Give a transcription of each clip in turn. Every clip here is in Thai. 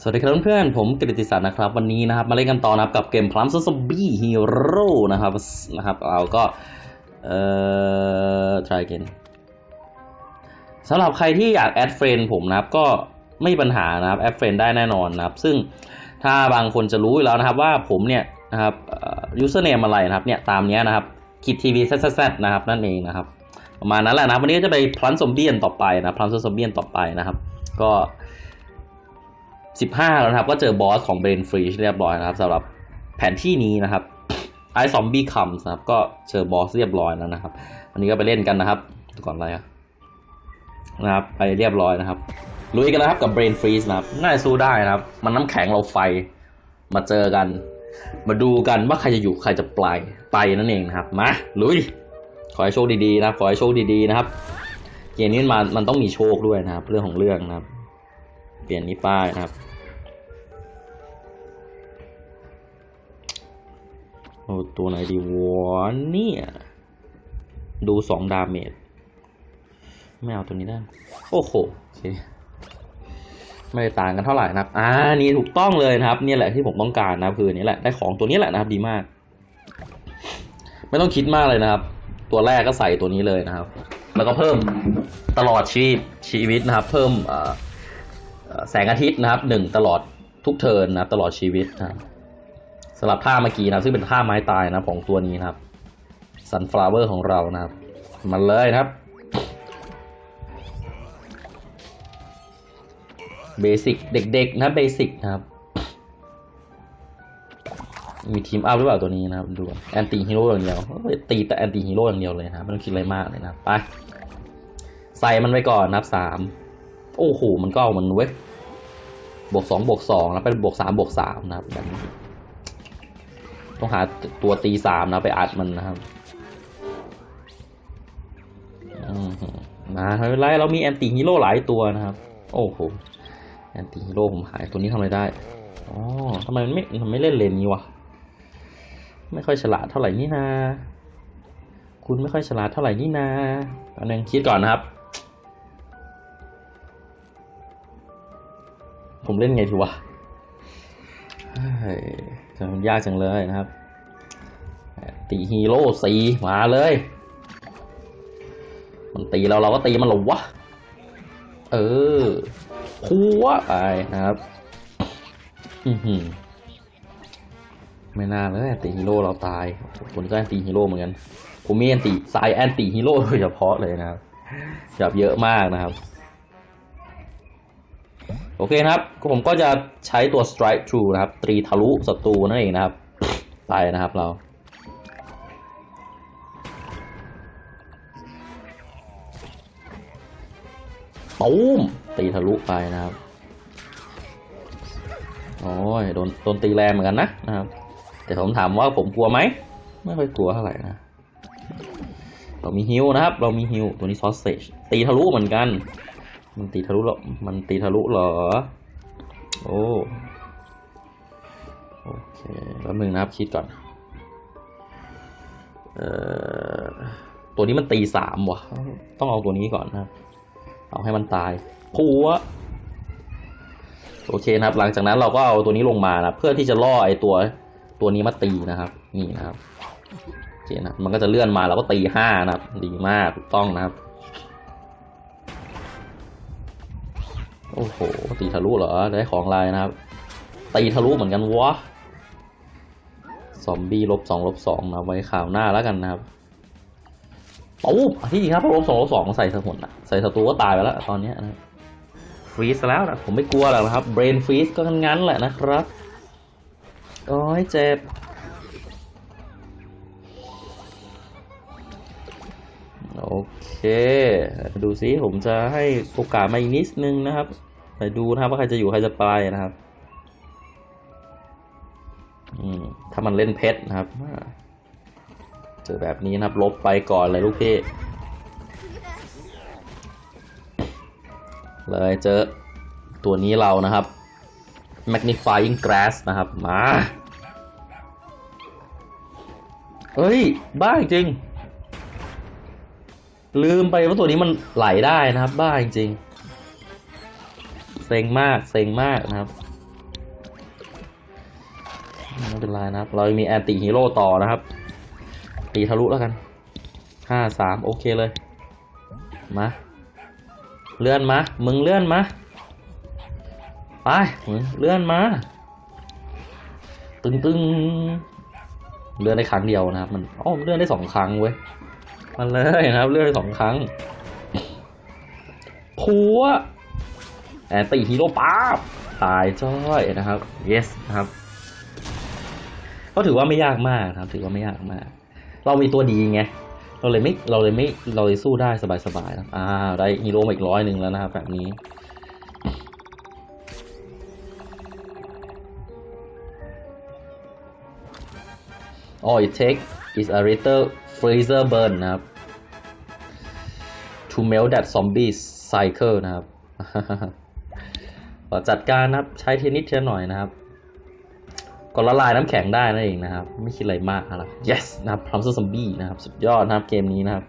สวัสดีครับเพื่อนๆผมกฤติศักดิ์นะครับ วันนี้นะครับมาเล่นกันต่อนะครับกับเกม Plants Zombies Heroes นะครับนะครับเราก็เอ่อ try again สำหรับใครที่อยาก add friend ผมนะครับก็ไม่มีปัญหานะครับ add friend ได้แน่นอนนะครับ ซึ่งถ้าบางคนจะรู้อยู่แล้วนะครับว่าผมเนี่ยนะครับ username อะไรนะครับเนี่ยตามนี้นะครับคิดทีวีแซดนะครับนั่นเองนะครับประมาณนั้นแหละนะวันนี้ก็จะไป Plants Zombies ต่อไปนะ Plants Zombies ต่อไปนะครับ ก็ 15 แล้วนะครับก็เจอบอสของ Brain Freeze เรียบร้อยนะครับสำหรับแผนที่นี้นะครับ Ice Zombie Come นะครับก็เจอบอสเรียบร้อยแล้วนะครับวันนี้ก็ไปเล่นกันนะครับก่อนอะไรนะครับไปเรียบร้อยนะครับลุยกันนะครับกับ Brain Freeze นะครับน่าจะสู้ได้นะครับ มันน้ำแข็งเราไฟมาเจอกัน มาดูกันว่าใครจะอยู่ใครจะตายไปนั่นเองนะครับมาลุยขอให้โชคดีๆนะครับ ขอให้โชคดีๆนะครับเกมนี้มันมันต้องมีโชคด้วยนะครับ เรื่องของเรื่องนะครับ เปลี่ยนนี้ป้ายนะครับ โอ้ตัวไหนดีวะเนี่ย ดูสองดาเมจไม่เอาตัวนี้ได้โอ้โหโอเคไม่ได้ต่างกันเท่าไหร่นะครับอ่านี่ถูกต้องเลยนะครับ เนี่ยแหละที่ผมต้องการนะคือนนี้แหละได้ของตัวนี้แหละนะครับ ดีมาก ไม่ต้องคิดมากเลยนะครับ ตัวแรกก็ใส่ตัวนี้เลยนะครับ แล้วก็เพิ่มตลอดชีพชีวิตนะครับ เพิ่มแสงอาทิตย์นะครับหนึ่งตลอดทุก turn นะครับตลอดชีวิตนะครับ สำหรับท่าเมื่อกี้นะซึ่งเป็นท่าไม้ตายนะของตัวนี้นะครับ Sunflower ของเรานะครับ มันเลยนะครับ basic เด็กๆนะ basic นะครับ มี Team-Up หรือเปล่าตัวนี้นะครับดู Anti-Hero อย่างเดียวตีแต่ Anti-Hero อย่างเดียวเลยนะครับไม่ต้องคิดอะไรมากเลยนะไปใส่มันไปก่อนนะครับสามโอ้โหมันก็เอามันเว้ยบวกสองบวกสองแล้วเป็นบวกสามบวกสามนะครับแบบนี้ ต้องหาตัวตีสามนะไปอัดมันนะครับอืมนะไม่เป็นไรเรามี Anti-Hero หลายตัวนะครับ โอ้โหAnti-Hero ผมหายตัวนี้ทำอะไรได้อ๋อทำไมมันไม่ทำไมไม่เล่นเลนนี้วะไม่ค่อยฉลาดเท่าไหร่นี่นาคุณไม่ค่อยฉลาดเท่าไหร่นี่นาอันนึงคิดก่อนนะครับ ผมเล่นไงทีวะ มันยากจังเลยนะครับ ตีฮีโร่สิมาเลย มันตีเราเราก็ตีมันหรอวะ เออพัวไปนะครับอือหือไม่น่าเลยตีฮีโร่เราตายผมก็ Anti-Hero เหมือนกันผมมี anti สาย Anti-Hero โดยเฉพาะเลยนะครับแบบเยอะมากนะครับ โอเคนะครับ ผมก็จะใช้ตัว Strikethrough นะครับ ตรีทะลุศัตรูนั่นเองนะครับ ไปนะครับเรา ตูมตีทะลุไปนะครับ โอ้ย โดน โดนตีแรงเหมือนกันนะนะครับ แต่ผมถามว่าผมกลัวไหม ไม่ค่อยกลัวเท่าไหร่นะ เรามีฮิวนะครับ เรามีฮิวตัวนี้ซอสเซจตีทะลุเหมือนกัน มันตีทะลุเหรอ มันตีทะลุเหรอ โอ้ โอเคแล้วหนึ่งนะครับคิดก่อน เอ่อ ตัวนี้มันตีสามวะต้องเอาตัวนี้ก่อนนะครับ เอาให้มันตายพัวโอเคนะครับ หลังจากนั้นเราก็เอาตัวนี้ลงมานะเพื่อที่จะล่อไอตัวตัวนี้มาตีนะครับ นี่นะครับโอเคนะมันก็จะเลื่อนมาเราก็ตีห้านะครับ ดีมากถูกต้องนะครับ โอ้โห ตีทะลุเหรอ ได้ของลายนะครับ ตีทะลุเหมือนกันวะ ซอมบี้ลบสองลบสองนะไว้ข่าวหน้าแล้วกันนะครับปุ๊บที่จริงครับลบสองลบสองใส่สมุนอะใส่ศัตรูก็ตายไปแล้วตอนนี้นะฟรีซแล้วนะผมไม่กลัวหรอกนะครับ เบรนฟรีซก็งั้นแหละนะครับโอ้ยเจ็บโอเค ดูซิผมจะให้โอกาสมาอีกนิดนึงนะครับ ไปดูนะครับว่าใครจะอยู่ใครจะไปนะครับ อืม ถ้ามันเล่นเพชรนะครับเจอแบบนี้นะครับ ลบไปก่อนเลยลูกพี่ เลยเจอตัวนี้เรานะครับ magnifying glass นะครับ มาเฮ้ย บ้าจริง ลืมไปว่าตัวนี้มันไหลได้นะครับ บ้าจริง เซ็งมากเซ็งมากนะครับไม่เป็นไรนะครับ เรามีแอนตี้ฮีโร่ต่อนะครับ ตีทะลุแล้วกันห้าสามโอเคเลย มา เลื่อนมา มึงเลื่อนมา ไป มึงเลื่อนมา ตึงตึงเลื่อนได้ครั้งเดียวนะครับ มันอ๋อมเลื่อนได้สองครั้งเว้ย มันเลยนะครับ เลื่อนได้สองครั้งพัว แอนตี้ฮีโร่ป๊าบตายจ้อยนะครับ yes นะครับก็ถือว่าไม่ยากมากครับ ถือว่าไม่ยากมาก เรามีตัวดีไงเราเลยไม่เราเลยไม่เราเลยสู้ได้สบายๆนะอ่าได้ฮีโร่มาอีกร้อยหนึ่งแล้วนะครับแบบนี้ all it takes is a little freezer burn นะครับ to melt that zombie cycle นะครับ ขอจัดการนะครับ ใช้เทนนิสเทียหน่อยนะครับก็ละลายน้ำแข็งได้นั่นเองนะครับ ไม่คิดอะไรมากนะครับ yes นะครับพลัมซอมบี้นะครับ สุดยอดนะครับเกมนี้นะครับ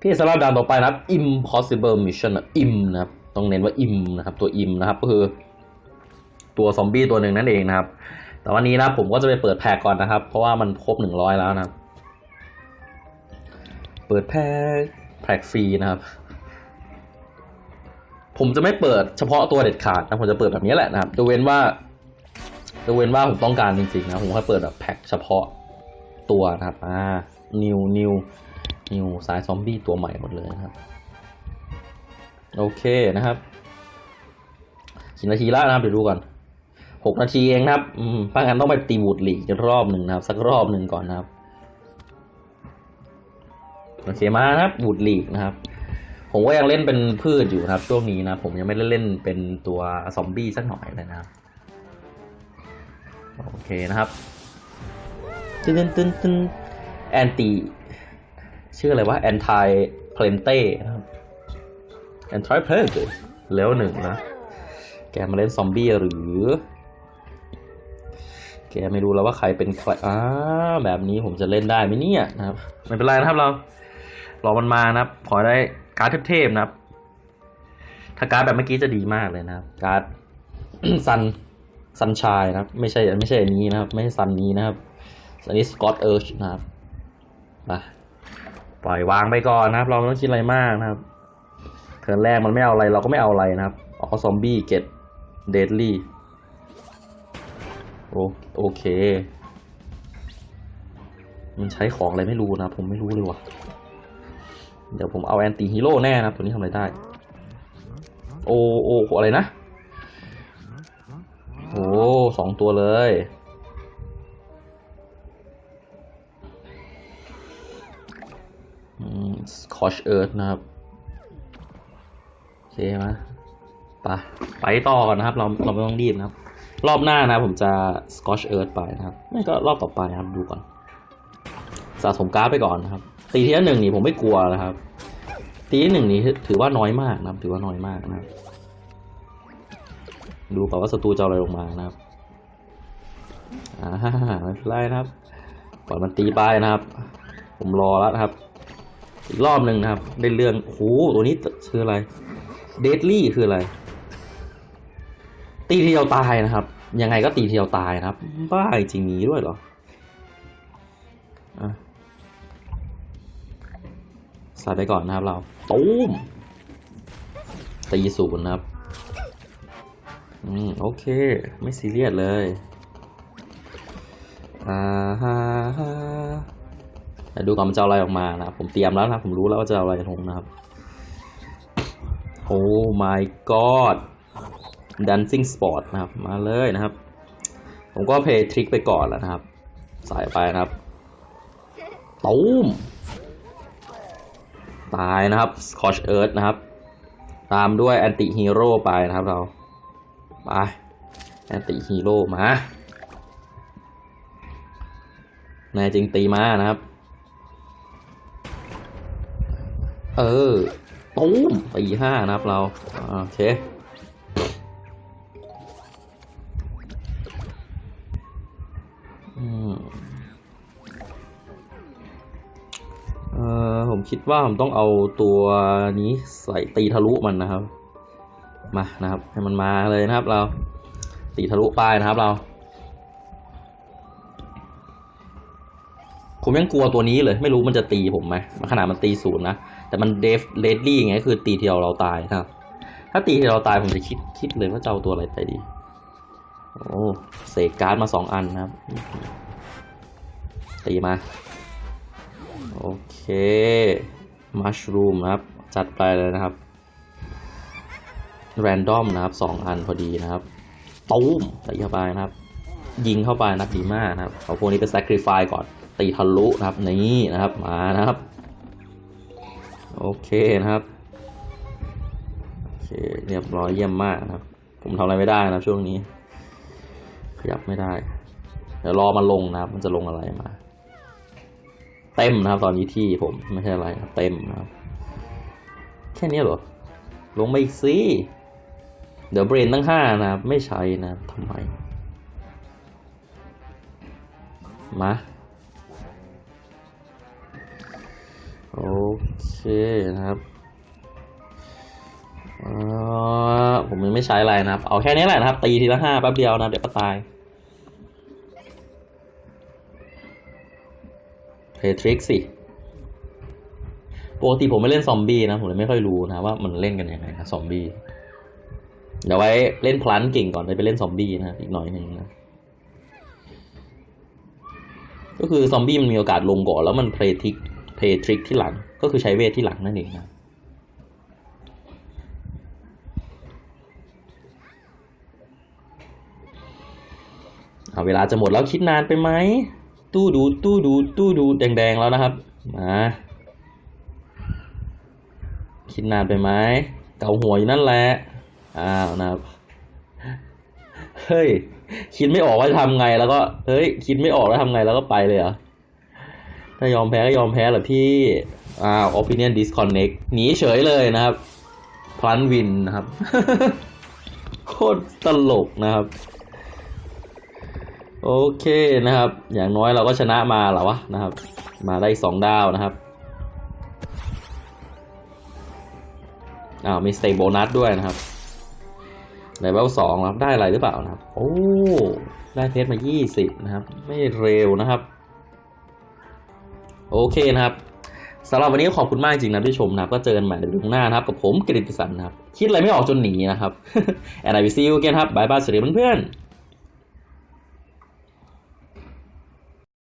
พี่สำหรับด่านต่อไปนะครับ impossible mission นะ im นะครับ ต้องเน้นว่า im นะครับ ตัว im นะครับ ก็คือ ตัวซอมบี้ตัวหนึ่งนั่นเองนะครับ แต่วันนี้นะผมก็จะไปเปิดแพ็กก่อนนะครับ เพราะว่ามันครบหนึ่งร้อยแล้วนะครับ เปิดแพ็กแพ็กฟรีนะครับ ผมจะไม่เปิดเฉพาะตัวเด็ดขาดนะผมจะเปิดแบบนี้แหละนะครับยกเว้นว่ายกเว้นว่าผมต้องการจริงๆนะผมค่อยเปิดแบบแพ็คเฉพาะตัวนะครับอ่านิวนิวนิวสายซอมบี้ตัวใหม่หมดเลยนะครับ โอเคนะครับกี่นาทีล้วนะครับเดี๋ยวดูก่อนหกนาทีเองนะครับอืมป้างันต้องไปตีบูดหลีกอีกรอบหนึ่งนะครับ สักรอบหนึ่งก่อนนะครับ โอเคมาครับบูดหลีกนะครับ ผมก็ยังเล่นเป็นพืชอยู่นะครับช่วงนี้นะ ผมยังไม่ได้เล่นเป็นตัวซอมบี้สักหน่อยเลยนะครับโอเคนะครับตึ้นตึ้นตึ้นแอนตี้ชื่ออะไรวะแอนตี้เพลนเต้นะครับแอนตี้เพลนเต้แล้วหนึ่งนะ แกมาเล่นซอมบี้หรือ แกไม่รู้แล้วว่าใครเป็นใครอ่าแบบนี้ผมจะเล่นได้ไหมเนี่ยนะครับ ไม่เป็นไรนะครับเรา รอมันมานะครับ ขอได้ การ์ดเทพๆนะครับ ถ้าการ์ดแบบเมื่อกี้จะดีมากเลยนะครับ การ์ดซันซันชายนะครับ ไม่ใช่ไม่ใช่อันนี้นะครับ ไม่ใช่ซันนี้นะครับอันนี้ Scorched Earth นะครับมาปล่อยวางไปก่อนนะครับ เราไม่ต้องคิดอะไรมากนะครับ turn แรกมันไม่เอาอะไรเราก็ไม่เอาอะไรนะครับ All Zombies get Deadly โอโอเค มันใช้ของอะไรไม่รู้นะ ผมไม่รู้เลยว่ะ เดี๋ยวผมเอา Anti-Hero แน่นะตัวนี้ทำอะไรได้ โอโออะไรนะ โอ้สองตัวเลย Scorched Earth นะครับ โอเคไหมไปไปต่อก่อนนะครับ เราเราไม่ต้องรีบนะครับ รอบหน้านะผมจะ Scorched Earth ไปนะครับ ไม่ก็รอบต่อไปนะครับดูก่อน สะสมการ์ดไปก่อนนะครับ ตีที่หนึ่งนี่ผมไม่กลัวนะครับ ตีที่หนึ่งนี่ถือว่าน้อยมากนะครับ ถือว่าน้อยมากนะครับ ดูก่อนว่าศัตรูจะอะไรลงมานะครับอ่าไม่เป็นไรนะครับปล่อยมันตีไปนะครับ ผมรอแล้วนะครับ อีกรอบหนึ่งนะครับ ได้เรื่องโอ้โหตัวนี้คืออะไร เดดลี่คืออะไร ตีทีเดียวตายนะครับ ยังไงก็ตีทีเดียวตายนะครับ บ้าจริงมีด้วยเหรออะ ใส่ไปก่อนนะครับเราตูมตีศูนย์นะครับ อืม โอเค ไม่ซีเรียสเลย อ่าฮะฮะเดี๋ยวดูก่อนมันจะอะไรออกมานะครับ ผมเตรียมแล้วนะผมรู้แล้วว่าจะอะไรลงนะครับ โอ้ my god dancing sport นะครับ มาเลยนะครับ ผมก็เพย์ทริกไปก่อนแล้วนะครับใส่ไปนะครับตูม ตายนะครับ Scorched Earth นะครับ ตามด้วย Anti-Hero ไปนะครับเรา ไป Anti-Hero มาแน่จริงตีมานะครับ เออ ตูมตีห้านะครับเรา โอเค ผมคิดว่าผมต้องเอาตัวนี้ใส่ตีทะลุมันนะครับ มานะครับ ให้มันมาเลยนะครับ เราตีทะลุปลายนะครับ เรา ผมยังกลัวตัวนี้เลย ไม่รู้มันจะตีผมไหมขนาดมันตีศูนย์นะแต่มัน deadly ไงคือตีทีเราเราตายครับ ถ้าตีทีเราตายผมจะคิดคิดเลยว่าจะเอาตัวอะไรไปดี โอ้เสกการ์ดมาสองอันนะครับตีมา โอเคมัชรูมนะครับ จัดไปเลยนะครับ แรนดอมนะครับสองอันพอดีนะครับตูมตีเข้าไปนะครับ ยิงเข้าไปนะครับดีมากนะครับเอาพวกนี้ไป sacrifice ก่อน ตีทะลุนะครับนี่นะครับมานะครับ โอเคนะครับโอเคเรียบร้อยเยี่ยมมากนะครับ ผมทำอะไรไม่ได้นะช่วงนี้ ขยับไม่ได้ เดี๋ยวรอมันลงนะครับ มันจะลงอะไรมา เต็มนะครับ ตอนนี้ที่ผมไม่ใช่อะไรครับเต็มนะครับแค่นี้เหรอ ลงมาอีกสิเดี๋ยวเบรนตั้งห้านะครับ ไม่ใช้นะทำไม มาโอเคนะครับอ่าผมยังไม่ใช้อะไรนะครับ เอาแค่นี้แหละนะครับ ตีทีละห้าแป๊บเดียวนะ เดี๋ยวก็ตาย เพย์ทริกสิปกติผมไม่เล่นซอมบี้นะ ผมเลยไม่ค่อยรู้นะว่ามันเล่นกันยังไงนะซอมบี้เดี๋ยวไว้เล่นพลันเก่งก่อนเลยไปเล่นซอมบี้นะอีกหน่อยหนึ่งนะก็คือซอมบี้มันมีโอกาสลงก่อนแล้วมันเพลทริกเพลทริกที่หลัง ก็คือใช้เวทที่หลังนั่นเองนะเอาเวลาจะหมดแล้วคิดนานไปไหม ตู้ดูดตู้ดูดตู้ดูดแดงๆแล้วนะครับมาคิดนานไปไหมเกาหัวอยู่นั่นแหละอ้าวนะครับเฮ้ยคิดไม่ออกว่าจะทำไงแล้วก็เฮ้ย คิดไม่ออกแล้วทำไงแล้วก็ไปเลยเหรอถ้ายอมแพ้ก็ยอมแพ้เหรอพี่อ้าว opinion disconnect หนีเฉยเลยนะครับพลันวินนะครับ โคตรตลกนะครับ โอเคนะครับ อย่างน้อยเราก็ชนะมาแล้วะนะครับ มาได้สองดาวนะครับอ้าวมีสเต y โบนัสด้วยนะครับเลเวลสองครับได้อะไรหรือเปล่านะครับ โอ้ได้เพชรมา20นะครับ ไม่เร็วนะครับ โอเคนะครับสำหรับวันนี้ขอบคุณมากจริงนะที่ชมนะครับ ก็เจอกันใหม่ในลุงหน้านะครับ กับผมกฤติสันนะครับ คิดอะไรไม่ออกจนหนีนะครับ and I will see you again ครับบายบายสวัสดีเพื่อนๆ